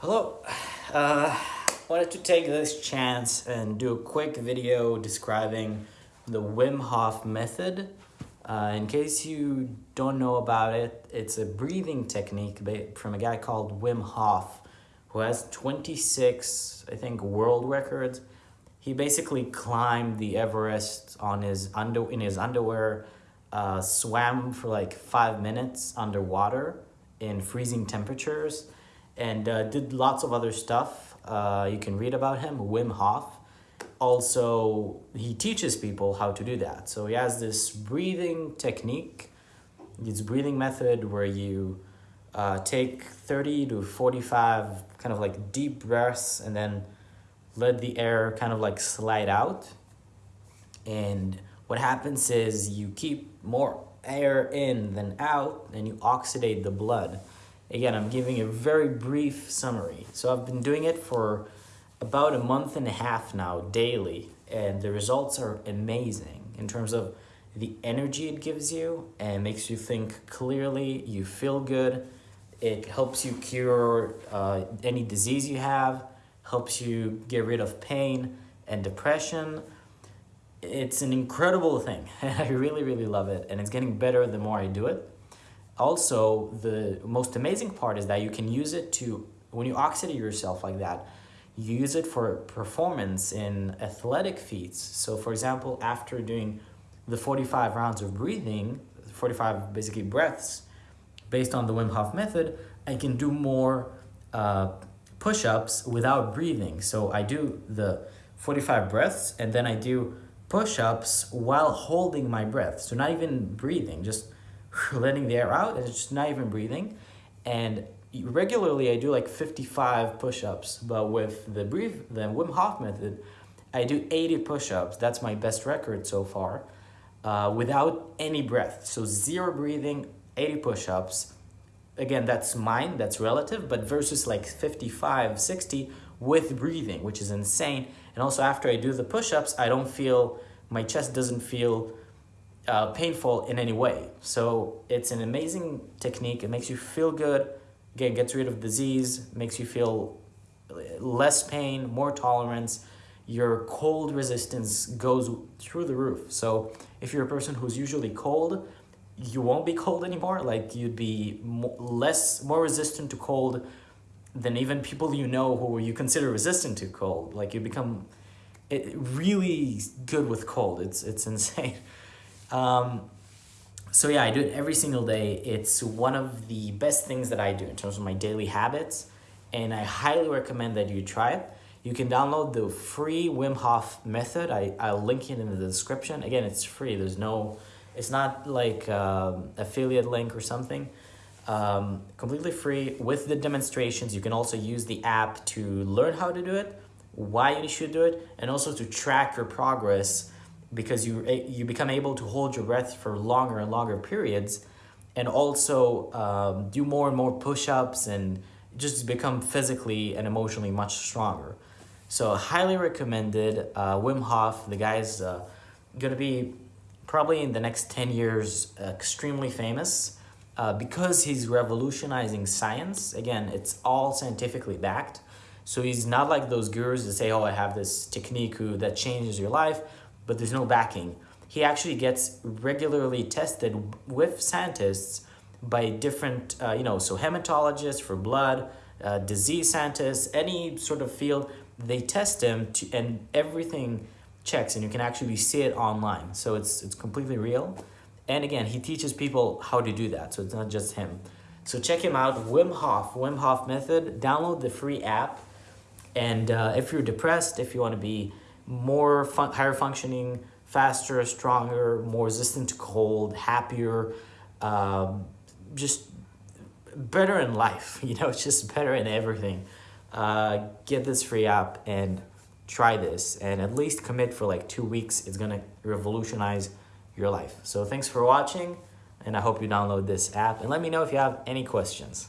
Hello, uh, wanted to take this chance and do a quick video describing the Wim Hof method. Uh, in case you don't know about it, it's a breathing technique from a guy called Wim Hof who has 26, I think, world records. He basically climbed the Everest on his under in his underwear, uh, swam for like five minutes underwater in freezing temperatures, and uh, did lots of other stuff. Uh, you can read about him, Wim Hof. Also, he teaches people how to do that. So he has this breathing technique, this breathing method where you uh, take 30 to 45 kind of like deep breaths and then let the air kind of like slide out. And what happens is you keep more air in than out and you oxidate the blood. Again, I'm giving a very brief summary. So I've been doing it for about a month and a half now, daily, and the results are amazing in terms of the energy it gives you and makes you think clearly, you feel good, it helps you cure uh, any disease you have, helps you get rid of pain and depression. It's an incredible thing. I really, really love it, and it's getting better the more I do it also the most amazing part is that you can use it to when you oxidate yourself like that you use it for performance in athletic feats. So for example after doing the 45 rounds of breathing 45 basically breaths based on the Wim Hof method I can do more uh, push-ups without breathing. So I do the 45 breaths and then I do push-ups while holding my breath. So not even breathing just letting the air out and it's just not even breathing. And regularly I do like 55 push-ups, but with the breathe, the Wim Hof method, I do 80 push-ups. That's my best record so far, uh, without any breath. So zero breathing, 80 push-ups. Again, that's mine, that's relative, but versus like 55, 60 with breathing, which is insane. And also after I do the push-ups, I don't feel, my chest doesn't feel uh, painful in any way. So it's an amazing technique. It makes you feel good. Again, gets rid of disease, makes you feel less pain, more tolerance. Your cold resistance goes through the roof. So if you're a person who's usually cold, you won't be cold anymore. Like you'd be less, more resistant to cold than even people you know who you consider resistant to cold. Like you become it, really good with cold. It's, it's insane. Um, so yeah, I do it every single day. It's one of the best things that I do in terms of my daily habits, and I highly recommend that you try it. You can download the free Wim Hof method. I, I'll link it in the description. Again, it's free. There's no, it's not like um, affiliate link or something. Um, completely free with the demonstrations. You can also use the app to learn how to do it, why you should do it, and also to track your progress because you you become able to hold your breath for longer and longer periods and also um, do more and more push-ups and just become physically and emotionally much stronger. So highly recommended uh, Wim Hof. The guy's uh, gonna be probably in the next 10 years extremely famous uh, because he's revolutionizing science. Again it's all scientifically backed. So he's not like those gurus that say oh I have this technique that changes your life but there's no backing. He actually gets regularly tested with scientists by different, uh, you know, so hematologists for blood, uh, disease scientists, any sort of field, they test him to, and everything checks and you can actually see it online. So it's, it's completely real. And again, he teaches people how to do that. So it's not just him. So check him out, Wim Hof, Wim Hof Method. Download the free app. And uh, if you're depressed, if you want to be more fun higher functioning, faster, stronger, more resistant to cold, happier, um, just better in life. You know, just better in everything. Uh, get this free app and try this and at least commit for like two weeks. It's going to revolutionize your life. So thanks for watching and I hope you download this app and let me know if you have any questions.